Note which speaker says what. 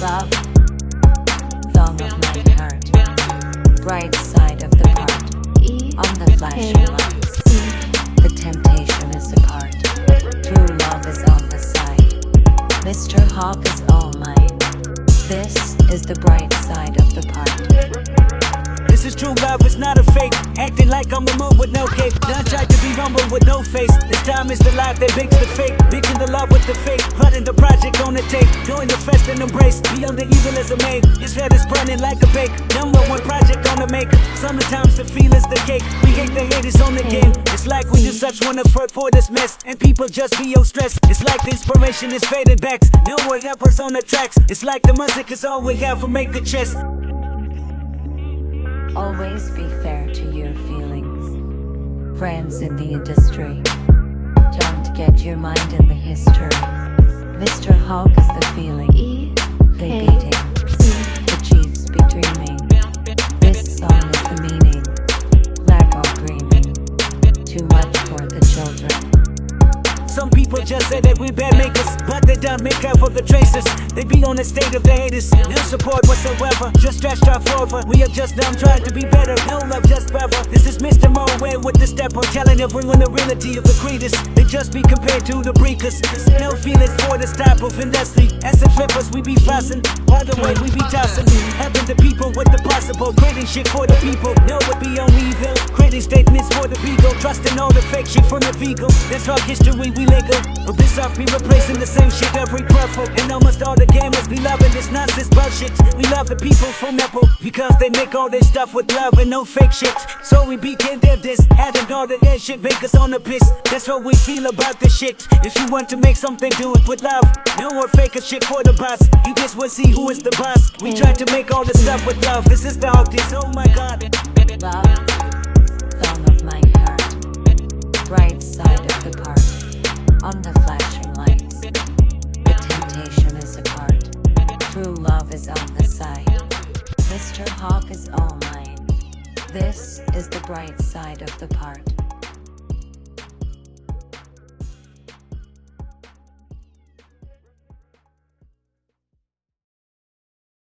Speaker 1: Love, of my heart, bright side of the on the flashing lights. The temptation is apart, true love is on the side. Mr. Hawk is all mine. This is the bright side of the part.
Speaker 2: This is true love, it's not a fake. Acting like Move with no cape. Done tried to be rumble with no face. This time is the life that makes the fake. Mixing the love with the fake. Running the project on the tape. Doing the fest and embrace. Beyond the evil as a maid. His head is burning like a bake. Number one project on the make. Sometimes the feel is the cake. We hate the haters on the game. It's like we just such one effort for this mess. And people just feel stressed. It's like the inspiration is fading back. No more rappers on the tracks. It's like the music is all we have to make the chest.
Speaker 1: Always be fair to your feelings. Friends in the industry. Don't get your mind in the history. Mr. Hawk is the feeling. They beating. The Chiefs be dreaming. This song is the meaning. Black or dreaming. Too much for the children.
Speaker 2: Some people just say that we bad makers, but they don't make up for the traces. They be on the state of the haters, no support whatsoever. Just stretched out forward. We are just dumb trying to be better. No love, just forever. This is Mr. Moe with the step on telling everyone the reality of the creators. They just be compared to the breakers. No feelings for this type of industry. As the flippers, we be fussing. By the way, we be tossing. Helping the people with the possible. Creating shit for the people. No, it be statements for the people. Trusting all the fake shit from the vegan. That's our history, we legal. But this off be replacing the same shit every purple. And almost all the gamers be loving this nonsense bullshit. We love the people from Apple because they make all this stuff with love and no fake shit. So we begin their this, having all the that shit make us on the piss. That's what we feel about this shit. If you want to make something, do it with love. No more fake shit for the boss. You just will see who is the boss. We try to make all this stuff with love. This is the Hawk. Oh my god.
Speaker 1: Love, side of the part, on the flashing lights. The temptation is apart, true love is on the side. Mr. Hawk is all mine. This is the bright side of the part.